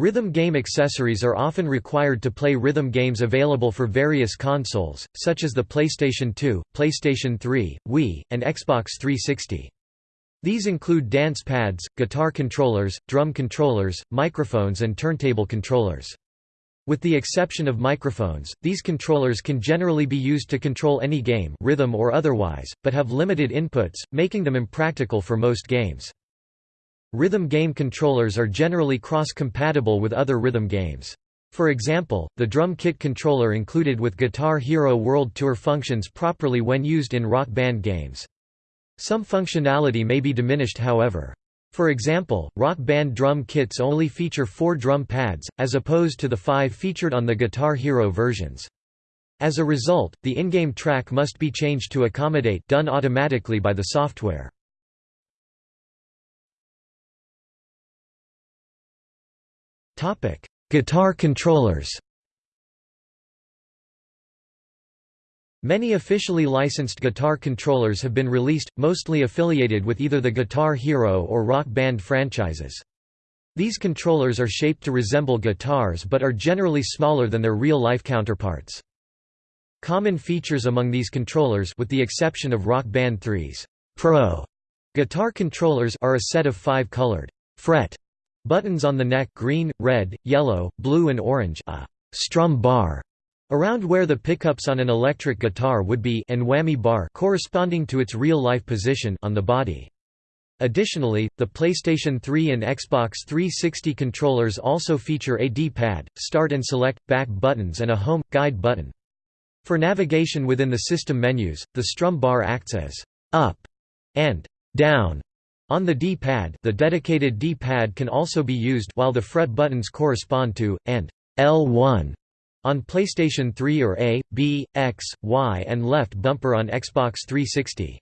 Rhythm game accessories are often required to play rhythm games available for various consoles, such as the PlayStation 2, PlayStation 3, Wii, and Xbox 360. These include dance pads, guitar controllers, drum controllers, microphones and turntable controllers. With the exception of microphones, these controllers can generally be used to control any game rhythm or otherwise, but have limited inputs, making them impractical for most games. Rhythm game controllers are generally cross-compatible with other rhythm games. For example, the drum kit controller included with Guitar Hero World Tour functions properly when used in rock band games. Some functionality may be diminished however. For example, rock band drum kits only feature four drum pads, as opposed to the five featured on the Guitar Hero versions. As a result, the in-game track must be changed to accommodate done automatically by the software. Guitar controllers Many officially licensed guitar controllers have been released, mostly affiliated with either the Guitar Hero or Rock Band franchises. These controllers are shaped to resemble guitars but are generally smaller than their real-life counterparts. Common features among these controllers with the exception of Rock Band 3's Pro guitar controllers are a set of five colored fret Buttons on the neck green, red, yellow, blue and orange a strum bar around where the pickups on an electric guitar would be and whammy bar corresponding to its real-life position on the body. Additionally, the PlayStation 3 and Xbox 360 controllers also feature a D-pad, start and select, back buttons and a home, guide button. For navigation within the system menus, the strum bar acts as up and down on the D-pad the dedicated D-pad can also be used while the fret buttons correspond to, and L1 on PlayStation 3 or A, B, X, Y and left bumper on Xbox 360.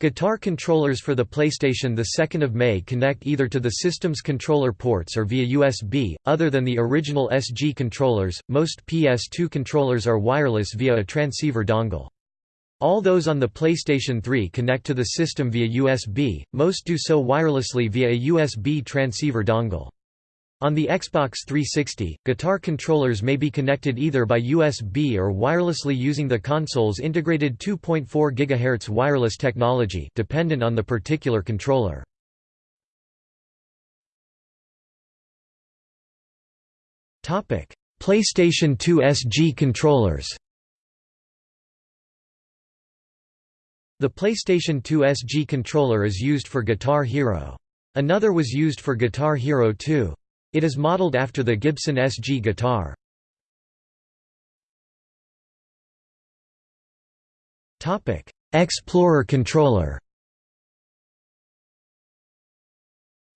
Guitar controllers for the PlayStation 2 May connect either to the system's controller ports or via USB. Other than the original SG controllers, most PS2 controllers are wireless via a transceiver dongle. All those on the PlayStation 3 connect to the system via USB, most do so wirelessly via a USB transceiver dongle. On the Xbox 360, guitar controllers may be connected either by USB or wirelessly using the console's integrated 2.4 GHz wireless technology dependent on the particular controller. PlayStation 2 SG controllers The PlayStation 2 SG controller is used for Guitar Hero. Another was used for Guitar Hero 2. It is modeled after the Gibson SG guitar. Explorer controller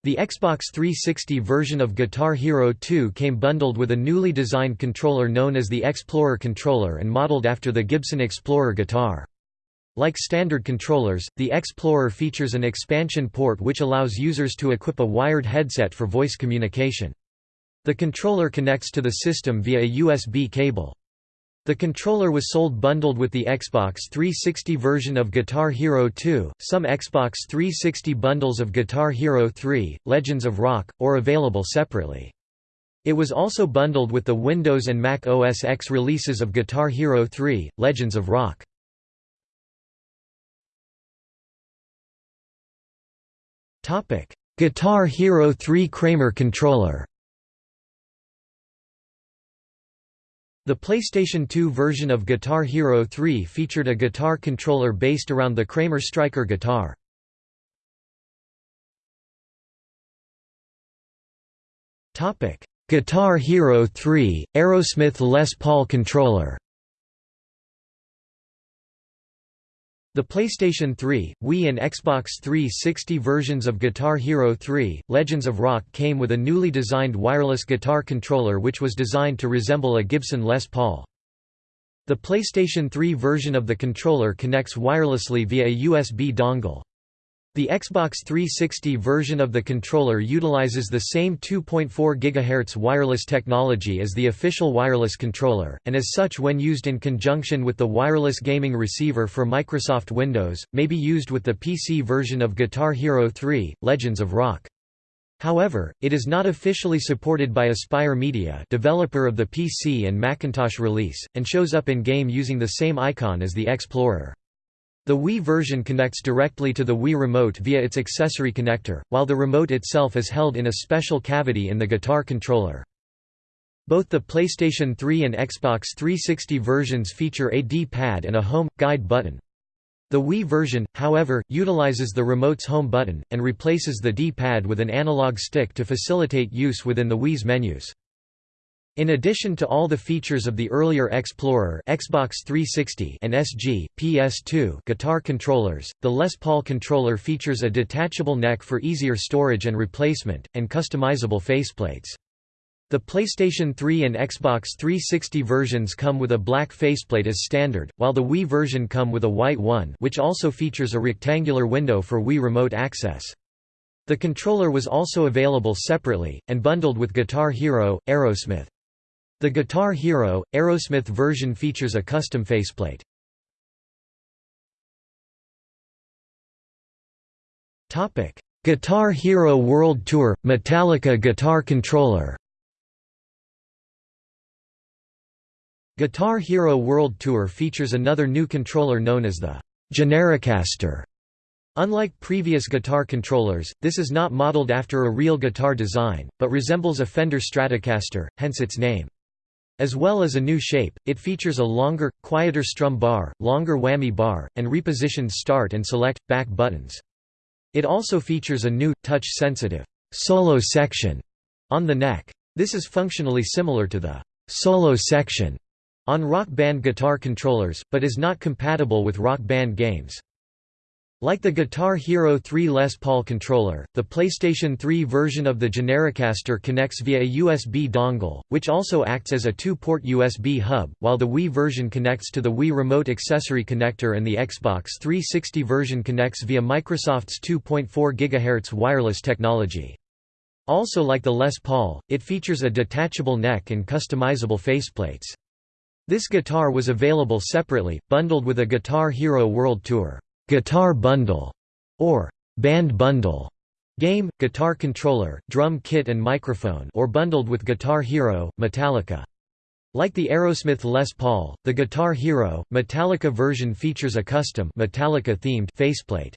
The Xbox 360 version of Guitar Hero 2 came bundled with a newly designed controller known as the Explorer controller and modeled after the Gibson Explorer guitar. Like standard controllers, the Explorer features an expansion port which allows users to equip a wired headset for voice communication. The controller connects to the system via a USB cable. The controller was sold bundled with the Xbox 360 version of Guitar Hero 2, some Xbox 360 bundles of Guitar Hero 3, Legends of Rock, or available separately. It was also bundled with the Windows and Mac OS X releases of Guitar Hero 3, Legends of Rock. Topic: Guitar Hero 3 Kramer controller. The PlayStation 2 version of Guitar Hero 3 featured a guitar controller based around the Kramer Striker guitar. Topic: Guitar Hero 3 Aerosmith Les Paul controller. The PlayStation 3, Wii and Xbox 360 versions of Guitar Hero 3, Legends of Rock came with a newly designed wireless guitar controller which was designed to resemble a Gibson Les Paul. The PlayStation 3 version of the controller connects wirelessly via a USB dongle. The Xbox 360 version of the controller utilizes the same 2.4 GHz wireless technology as the official wireless controller, and as such when used in conjunction with the wireless gaming receiver for Microsoft Windows, may be used with the PC version of Guitar Hero 3, Legends of Rock. However, it is not officially supported by Aspyr Media developer of the PC and Macintosh release, and shows up in-game using the same icon as the Explorer. The Wii version connects directly to the Wii Remote via its accessory connector, while the remote itself is held in a special cavity in the guitar controller. Both the PlayStation 3 and Xbox 360 versions feature a D-pad and a home, guide button. The Wii version, however, utilizes the remote's home button, and replaces the D-pad with an analog stick to facilitate use within the Wii's menus. In addition to all the features of the earlier Explorer Xbox 360 and SG, PS2 guitar controllers, the Les Paul controller features a detachable neck for easier storage and replacement, and customizable faceplates. The PlayStation 3 and Xbox 360 versions come with a black faceplate as standard, while the Wii version come with a white one which also features a rectangular window for Wii Remote access. The controller was also available separately, and bundled with Guitar Hero, Aerosmith. The Guitar Hero, Aerosmith version features a custom faceplate. Guitar Hero World Tour – Metallica guitar controller Guitar Hero World Tour features another new controller known as the Genericaster. Unlike previous guitar controllers, this is not modeled after a real guitar design, but resembles a Fender Stratocaster, hence its name. As well as a new shape, it features a longer, quieter strum bar, longer whammy bar, and repositioned start and select, back buttons. It also features a new, touch-sensitive, solo section on the neck. This is functionally similar to the solo section on Rock Band guitar controllers, but is not compatible with Rock Band games. Like the Guitar Hero 3 Les Paul controller, the PlayStation 3 version of the Genericaster connects via a USB dongle, which also acts as a two-port USB hub, while the Wii version connects to the Wii Remote accessory connector and the Xbox 360 version connects via Microsoft's 2.4 GHz wireless technology. Also like the Les Paul, it features a detachable neck and customizable faceplates. This guitar was available separately, bundled with a Guitar Hero World Tour guitar bundle, or band bundle game, guitar controller, drum kit and microphone or bundled with Guitar Hero, Metallica. Like the Aerosmith Les Paul, the Guitar Hero, Metallica version features a custom Metallica-themed faceplate.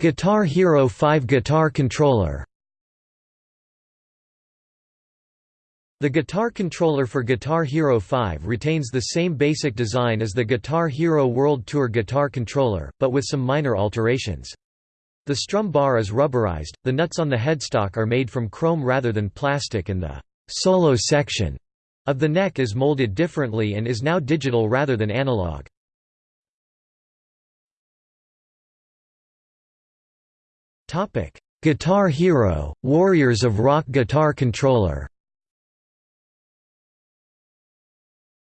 Guitar Hero 5 guitar controller The guitar controller for Guitar Hero 5 retains the same basic design as the Guitar Hero World Tour guitar controller, but with some minor alterations. The strum bar is rubberized, the nuts on the headstock are made from chrome rather than plastic and the «solo section» of the neck is molded differently and is now digital rather than analog. Guitar Hero – Warriors of Rock guitar controller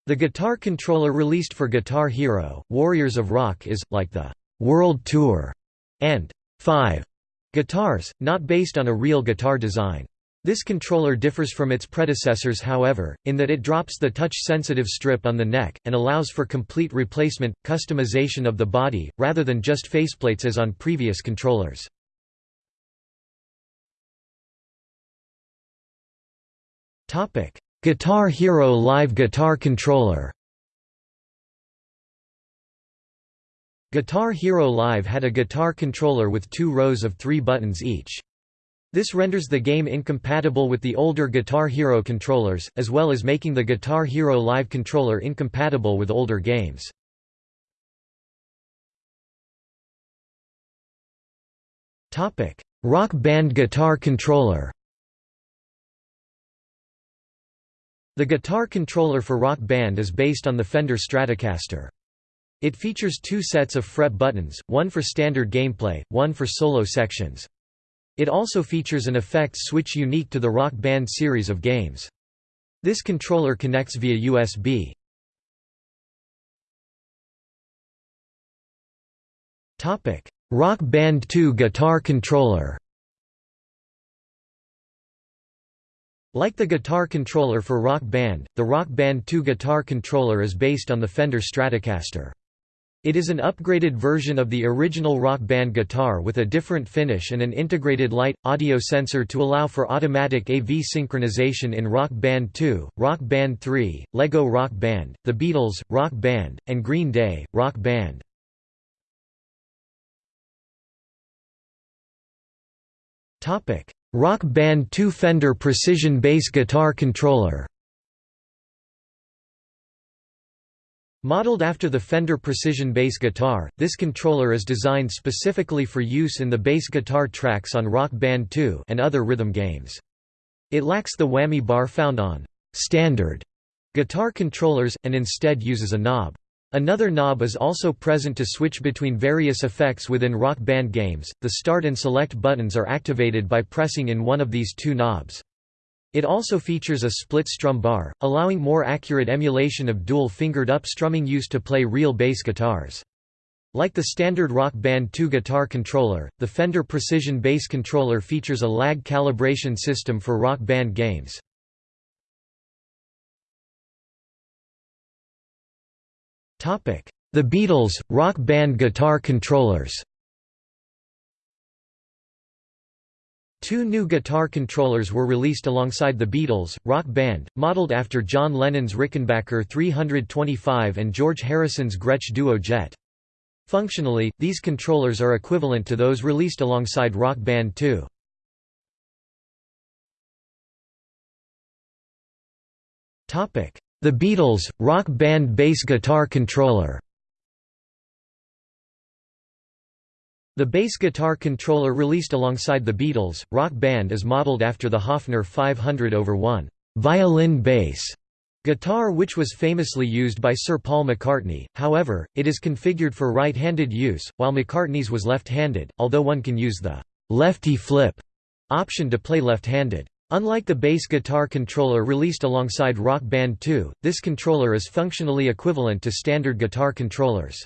The guitar controller released for Guitar Hero, Warriors of Rock is, like the «World Tour» and «5» guitars, not based on a real guitar design. This controller differs from its predecessors however, in that it drops the touch-sensitive strip on the neck, and allows for complete replacement, customization of the body, rather than just faceplates as on previous controllers. Guitar Hero Live Guitar Controller Guitar Hero Live had a guitar controller with two rows of three buttons each. This renders the game incompatible with the older Guitar Hero controllers, as well as making the Guitar Hero Live controller incompatible with older games. Rock Band Guitar Controller The guitar controller for Rock Band is based on the Fender Stratocaster. It features two sets of fret buttons, one for standard gameplay, one for solo sections. It also features an effects switch unique to the Rock Band series of games. This controller connects via USB. Rock Band 2 guitar controller Like the guitar controller for Rock Band, the Rock Band 2 guitar controller is based on the Fender Stratocaster. It is an upgraded version of the original Rock Band guitar with a different finish and an integrated light, audio sensor to allow for automatic AV synchronization in Rock Band 2, Rock Band 3, Lego Rock Band, The Beatles, Rock Band, and Green Day, Rock Band. Rock Band 2 Fender Precision Bass Guitar Controller Modeled after the Fender Precision bass guitar, this controller is designed specifically for use in the bass guitar tracks on Rock Band 2 and other rhythm games. It lacks the whammy bar found on standard guitar controllers, and instead uses a knob. Another knob is also present to switch between various effects within Rock Band games. The start and select buttons are activated by pressing in one of these two knobs. It also features a split strum bar, allowing more accurate emulation of dual-fingered up strumming used to play real bass guitars. Like the standard Rock Band 2 guitar controller, the Fender Precision Bass controller features a lag calibration system for Rock Band games. The Beatles, Rock Band guitar controllers Two new guitar controllers were released alongside the Beatles, Rock Band, modeled after John Lennon's Rickenbacker 325 and George Harrison's Gretsch Duo Jet. Functionally, these controllers are equivalent to those released alongside Rock Band 2. The Beatles, Rock Band bass guitar controller The bass guitar controller released alongside the Beatles, Rock Band is modeled after the Hofner 500 over 1 violin bass guitar which was famously used by Sir Paul McCartney, however, it is configured for right-handed use, while McCartney's was left-handed, although one can use the «lefty flip» option to play left-handed. Unlike the bass guitar controller released alongside Rock Band 2, this controller is functionally equivalent to standard guitar controllers.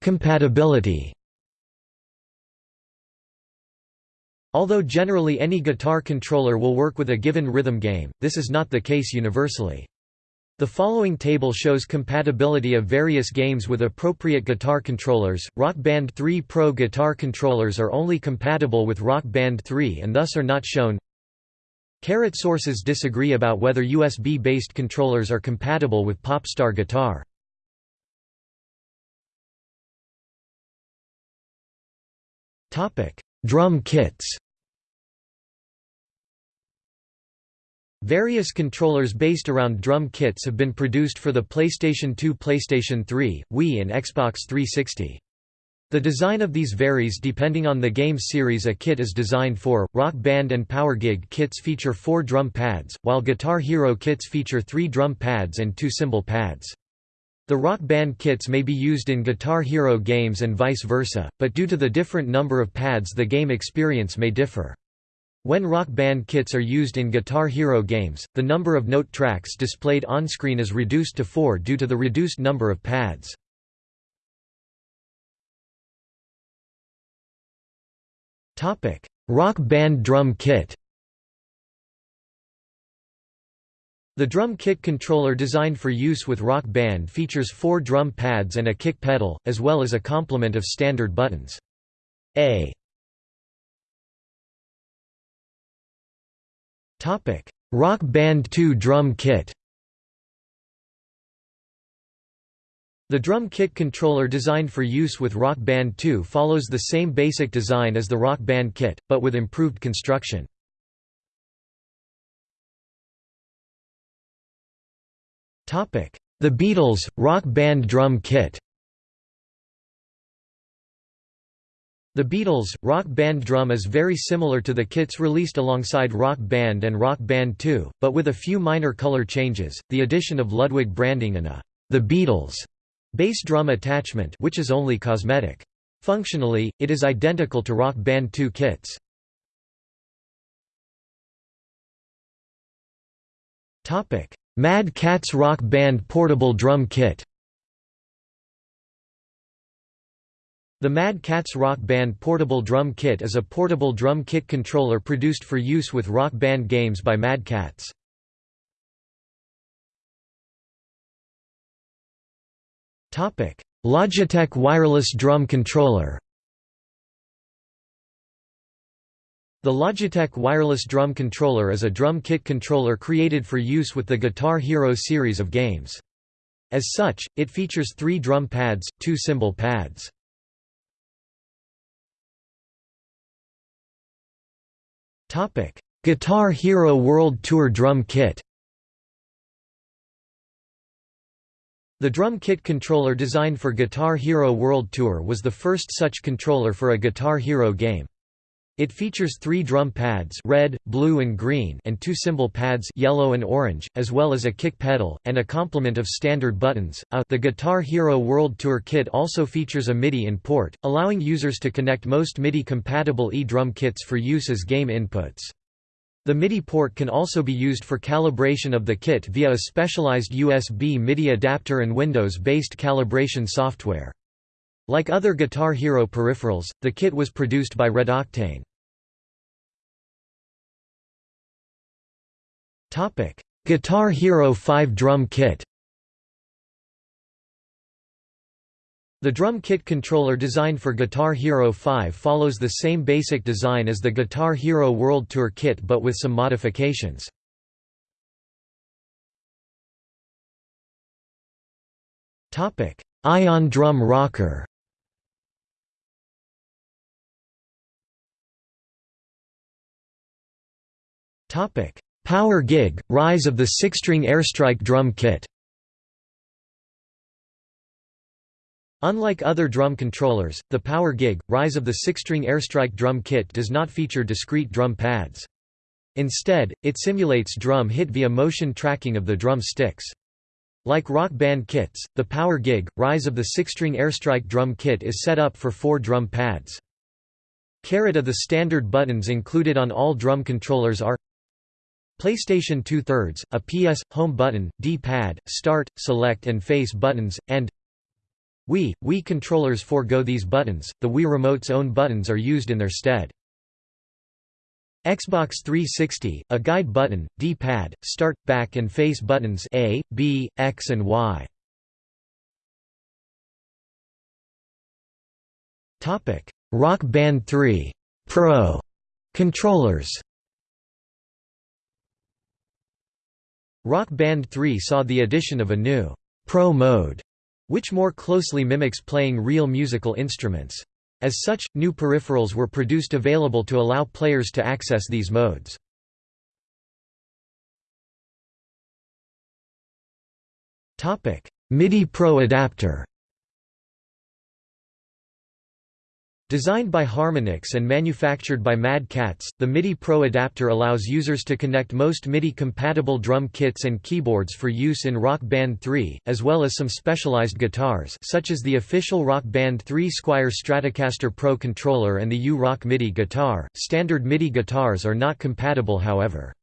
Compatibility. Although generally any guitar controller will work with a given rhythm game, this is not the case universally. The following table shows compatibility of various games with appropriate guitar controllers. Rock Band 3 Pro guitar controllers are only compatible with Rock Band 3 and thus are not shown. Carrot sources disagree about whether USB-based controllers are compatible with Popstar guitar. Topic: Drum kits Various controllers based around drum kits have been produced for the PlayStation 2 PlayStation 3, Wii and Xbox 360. The design of these varies depending on the game series a kit is designed for. Rock Band and Power Gig kits feature four drum pads, while Guitar Hero kits feature three drum pads and two cymbal pads. The Rock Band kits may be used in Guitar Hero games and vice versa, but due to the different number of pads the game experience may differ. When Rock Band kits are used in Guitar Hero games, the number of note tracks displayed on-screen is reduced to four due to the reduced number of pads. Rock Band drum kit The drum kit controller designed for use with Rock Band features four drum pads and a kick pedal, as well as a complement of standard buttons. A Rock Band 2 drum kit. The drum kit controller designed for use with Rock Band 2 follows the same basic design as the Rock Band kit, but with improved construction. The Beatles, Rock Band drum kit The Beatles, Rock Band drum is very similar to the kits released alongside Rock Band and Rock Band 2, but with a few minor color changes, the addition of Ludwig branding and a The Beatles bass drum attachment which is only cosmetic. Functionally, it is identical to Rock Band 2 kits. Mad Catz Rock Band portable drum kit The Mad Catz Rock Band Portable Drum Kit is a portable drum kit controller produced for use with rock band games by Mad Catz. Logitech Wireless Drum Controller The Logitech Wireless Drum Controller is a drum kit controller created for use with the Guitar Hero series of games. As such, it features three drum pads, two cymbal pads. Guitar Hero World Tour Drum Kit The drum kit controller designed for Guitar Hero World Tour was the first such controller for a Guitar Hero game. It features three drum pads red, blue and green and two cymbal pads yellow and orange, as well as a kick pedal, and a complement of standard buttons. A, the Guitar Hero World Tour kit also features a MIDI in port, allowing users to connect most MIDI-compatible E-drum kits for use as game inputs. The MIDI port can also be used for calibration of the kit via a specialized USB MIDI adapter and Windows-based calibration software. Like other Guitar Hero peripherals, the kit was produced by Red Octane. Topic: Guitar Hero 5 drum kit The drum kit controller designed for Guitar Hero 5 follows the same basic design as the Guitar Hero World Tour kit but with some modifications. Ion drum rocker Power Gig – Rise of the six-string airstrike drum kit Unlike other drum controllers, the Power Gig – Rise of the six-string airstrike drum kit does not feature discrete drum pads. Instead, it simulates drum hit via motion tracking of the drum sticks. Like rock band kits, the Power Gig – Rise of the six-string airstrike drum kit is set up for four drum pads. Caret of the standard buttons included on all drum controllers are PlayStation 2 thirds, a PS, Home button, D-pad, Start, Select and Face buttons, and Wii, Wii controllers forego these buttons, the Wii Remote's own buttons are used in their stead. Xbox 360, a guide button, D-pad, Start, Back and Face buttons A, B, X and Y. Rock Band 3 Pro controllers Rock Band 3 saw the addition of a new Pro mode, which more closely mimics playing real musical instruments. As such, new peripherals were produced available to allow players to access these modes. MIDI Pro adapter Designed by Harmonix and manufactured by Mad Catz, the MIDI Pro adapter allows users to connect most MIDI-compatible drum kits and keyboards for use in Rock Band 3, as well as some specialized guitars such as the official Rock Band 3 Squier Stratocaster Pro controller and the U-Rock MIDI guitar. Standard MIDI guitars are not compatible however.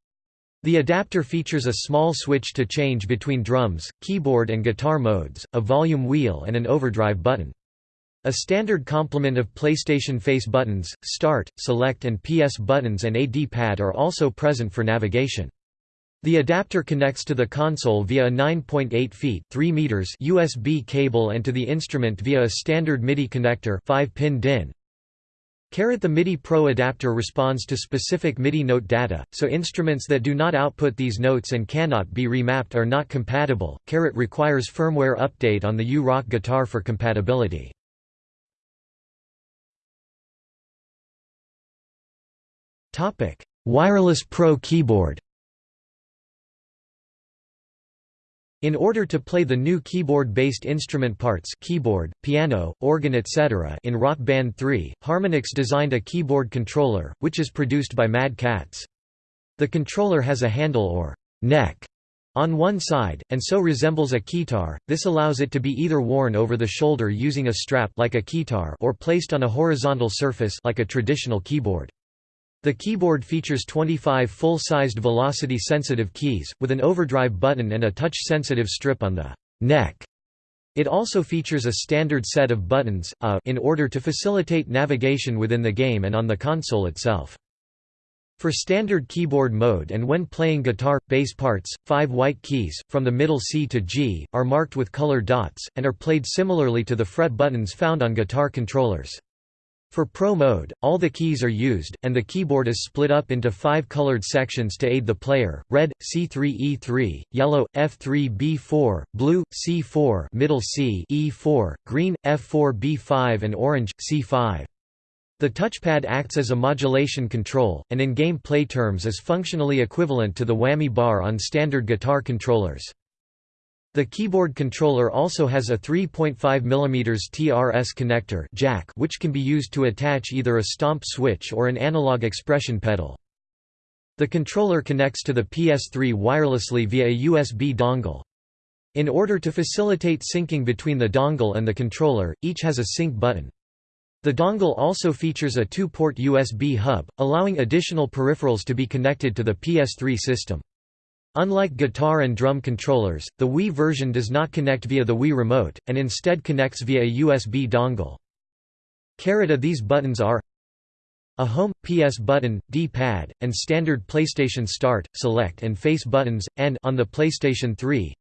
The adapter features a small switch to change between drums, keyboard and guitar modes, a volume wheel and an overdrive button. A standard complement of PlayStation Face buttons, Start, Select and PS buttons and a D-pad are also present for navigation. The adapter connects to the console via a 9.8 feet 3 meters USB cable and to the instrument via a standard MIDI connector 5-pin DIN. The MIDI Pro adapter responds to specific MIDI note data, so instruments that do not output these notes and cannot be remapped are not compatible. Carrot requires firmware update on the U-Rock guitar for compatibility. Topic: Wireless Pro keyboard. In order to play the new keyboard-based instrument parts keyboard, piano, organ etc. in Rock Band 3, Harmonix designed a keyboard controller, which is produced by Mad Catz. The controller has a handle or neck on one side, and so resembles a keytar. This allows it to be either worn over the shoulder using a strap like a keytar or placed on a horizontal surface like a traditional keyboard. The keyboard features 25 full-sized velocity-sensitive keys, with an overdrive button and a touch-sensitive strip on the neck. It also features a standard set of buttons, a, in order to facilitate navigation within the game and on the console itself. For standard keyboard mode and when playing guitar, bass parts, five white keys, from the middle C to G, are marked with color dots, and are played similarly to the fret buttons found on guitar controllers. For Pro mode, all the keys are used, and the keyboard is split up into five colored sections to aid the player, red, C3E3, yellow, F3B4, blue, C4 middle C E4, green, F4B5 and orange, C5. The touchpad acts as a modulation control, and in game play terms is functionally equivalent to the whammy bar on standard guitar controllers. The keyboard controller also has a 3.5 mm TRS connector jack which can be used to attach either a stomp switch or an analog expression pedal. The controller connects to the PS3 wirelessly via a USB dongle. In order to facilitate syncing between the dongle and the controller, each has a sync button. The dongle also features a two-port USB hub, allowing additional peripherals to be connected to the PS3 system. Unlike guitar and drum controllers, the Wii version does not connect via the Wii Remote, and instead connects via a USB dongle. Carita these buttons are a Home, PS button, D-pad, and standard PlayStation Start, Select and Face buttons, and on the PlayStation 3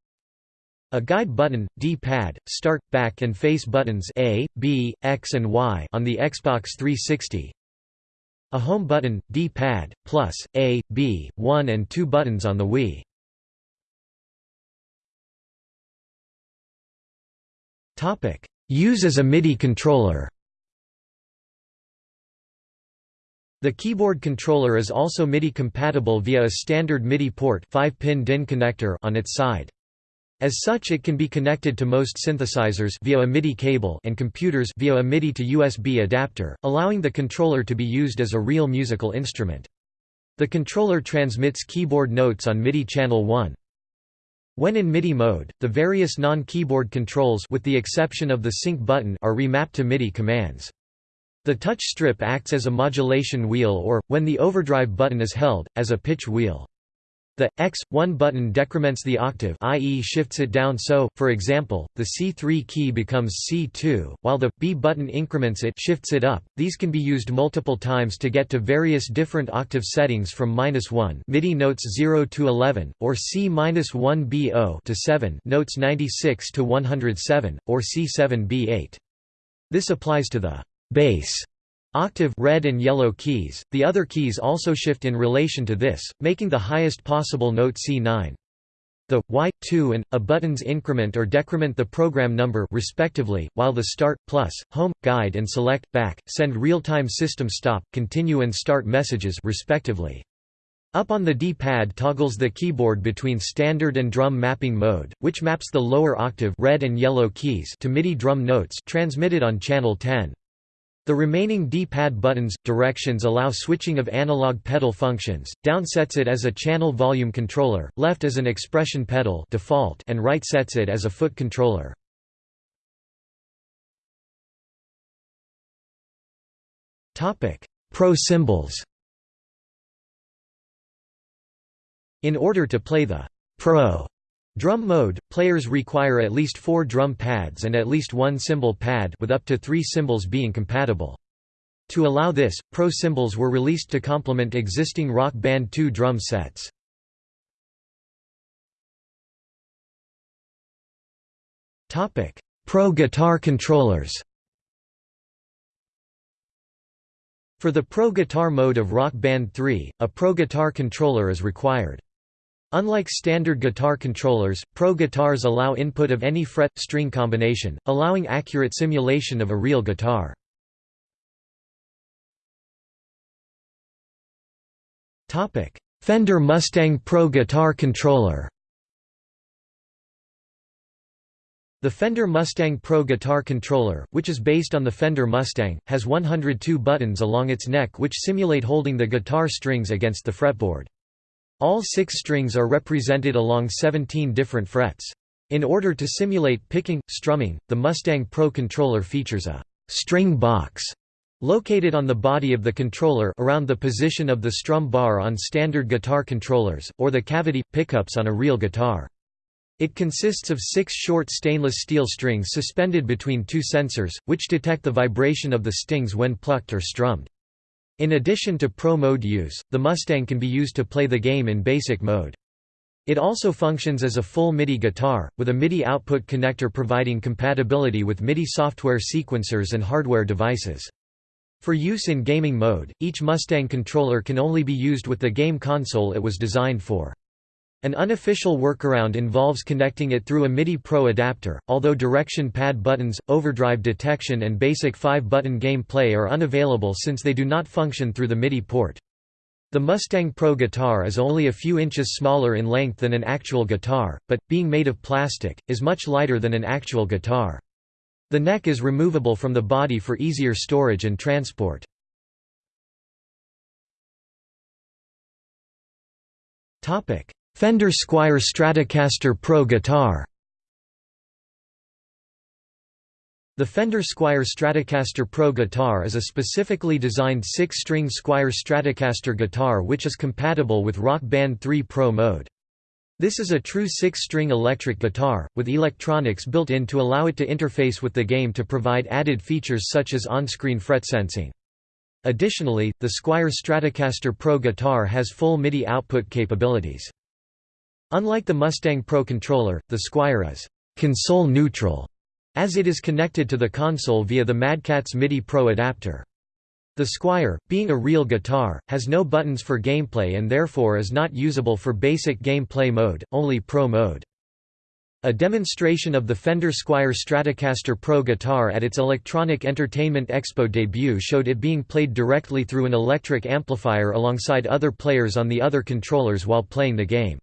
a guide button, D-pad, Start, Back and Face buttons A, B, X and Y on the Xbox 360 a home button, D-pad, plus, A, B, 1 and 2 buttons on the Wii. Use as a MIDI controller The keyboard controller is also MIDI compatible via a standard MIDI port 5-pin DIN connector on its side. As such it can be connected to most synthesizers via a MIDI cable and computers via a MIDI to USB adapter, allowing the controller to be used as a real musical instrument. The controller transmits keyboard notes on MIDI channel 1. When in MIDI mode, the various non-keyboard controls with the exception of the sync button are remapped to MIDI commands. The touch strip acts as a modulation wheel or, when the overdrive button is held, as a pitch wheel. The X1 button decrements the octave i.e. shifts it down so, for example, the C3 key becomes C2, while the B button increments it shifts it up. These can be used multiple times to get to various different octave settings from -1 MIDI notes 0 to 11, or C-1 BO to 7 notes 96 to 107, or C7 B8. This applies to the bass Octave red and yellow keys, the other keys also shift in relation to this, making the highest possible note C9. The Y2 and A buttons increment or decrement the program number respectively, while the Start, Plus, Home, Guide and Select, Back, send real-time system stop, continue and start messages respectively. Up on the D-pad toggles the keyboard between standard and drum mapping mode, which maps the lower octave red and yellow keys to MIDI drum notes transmitted on channel 10. The remaining D-pad buttons, directions allow switching of analog pedal functions, down sets it as a channel volume controller, left as an expression pedal default and right sets it as a foot controller. Pro cymbals In order to play the Pro Drum mode, players require at least four drum pads and at least one cymbal pad with up to three cymbals being compatible. To allow this, Pro cymbals were released to complement existing Rock Band 2 drum sets. Pro guitar controllers For the Pro Guitar mode of Rock Band 3, a Pro Guitar controller is required. Unlike standard guitar controllers, Pro guitars allow input of any fret-string combination, allowing accurate simulation of a real guitar. Fender Mustang Pro Guitar Controller The Fender Mustang Pro Guitar Controller, which is based on the Fender Mustang, has 102 buttons along its neck which simulate holding the guitar strings against the fretboard. All six strings are represented along 17 different frets. In order to simulate picking, strumming, the Mustang Pro controller features a «string box» located on the body of the controller around the position of the strum bar on standard guitar controllers, or the cavity, pickups on a real guitar. It consists of six short stainless steel strings suspended between two sensors, which detect the vibration of the stings when plucked or strummed. In addition to Pro Mode use, the Mustang can be used to play the game in basic mode. It also functions as a full MIDI guitar, with a MIDI output connector providing compatibility with MIDI software sequencers and hardware devices. For use in gaming mode, each Mustang controller can only be used with the game console it was designed for. An unofficial workaround involves connecting it through a MIDI Pro adapter, although direction pad buttons, overdrive detection and basic 5-button gameplay are unavailable since they do not function through the MIDI port. The Mustang Pro guitar is only a few inches smaller in length than an actual guitar, but, being made of plastic, is much lighter than an actual guitar. The neck is removable from the body for easier storage and transport. Fender Squier Stratocaster Pro guitar The Fender Squier Stratocaster Pro guitar is a specifically designed six-string Squier Stratocaster guitar which is compatible with Rock Band 3 Pro mode. This is a true six-string electric guitar, with electronics built in to allow it to interface with the game to provide added features such as on-screen fret sensing. Additionally, the Squier Stratocaster Pro guitar has full MIDI output capabilities. Unlike the Mustang Pro controller, the Squier is console neutral, as it is connected to the console via the Mad Catz MIDI Pro adapter. The Squier, being a real guitar, has no buttons for gameplay and therefore is not usable for basic gameplay mode, only Pro mode. A demonstration of the Fender Squier Stratocaster Pro guitar at its Electronic Entertainment Expo debut showed it being played directly through an electric amplifier alongside other players on the other controllers while playing the game.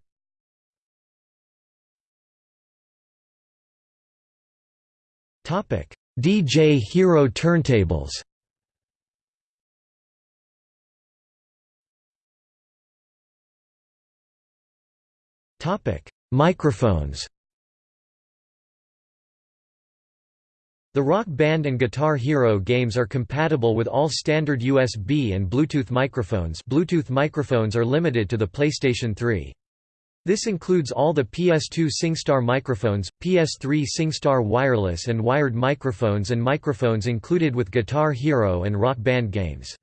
DJ Hero turntables. Topic: Microphones. The Rock Band and Guitar Hero games are compatible with all standard USB and Bluetooth microphones. Bluetooth microphones are limited to the PlayStation 3. This includes all the PS2 SingStar microphones, PS3 SingStar wireless and wired microphones and microphones included with Guitar Hero and Rock Band games.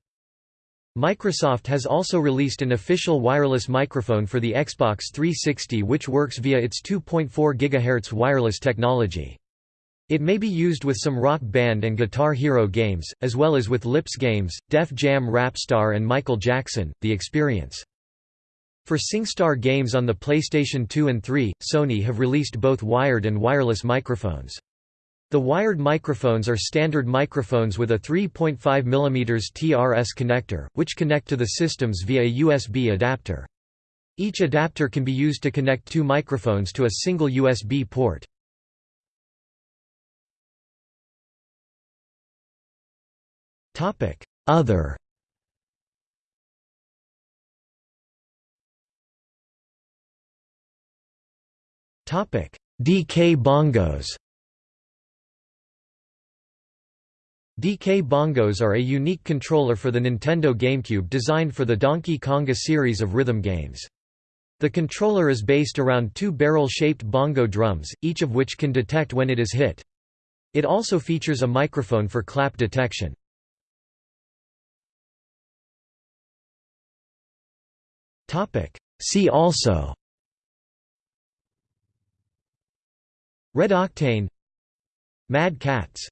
Microsoft has also released an official wireless microphone for the Xbox 360 which works via its 2.4 GHz wireless technology. It may be used with some Rock Band and Guitar Hero games, as well as with Lips games, Def Jam Rapstar and Michael Jackson, The Experience. For SingStar games on the PlayStation 2 and 3, Sony have released both wired and wireless microphones. The wired microphones are standard microphones with a 3.5 mm TRS connector, which connect to the systems via a USB adapter. Each adapter can be used to connect two microphones to a single USB port. Other DK bongos DK bongos are a unique controller for the Nintendo GameCube designed for the Donkey Konga series of rhythm games. The controller is based around two barrel-shaped bongo drums, each of which can detect when it is hit. It also features a microphone for clap detection. See also Red Octane. Mad Catz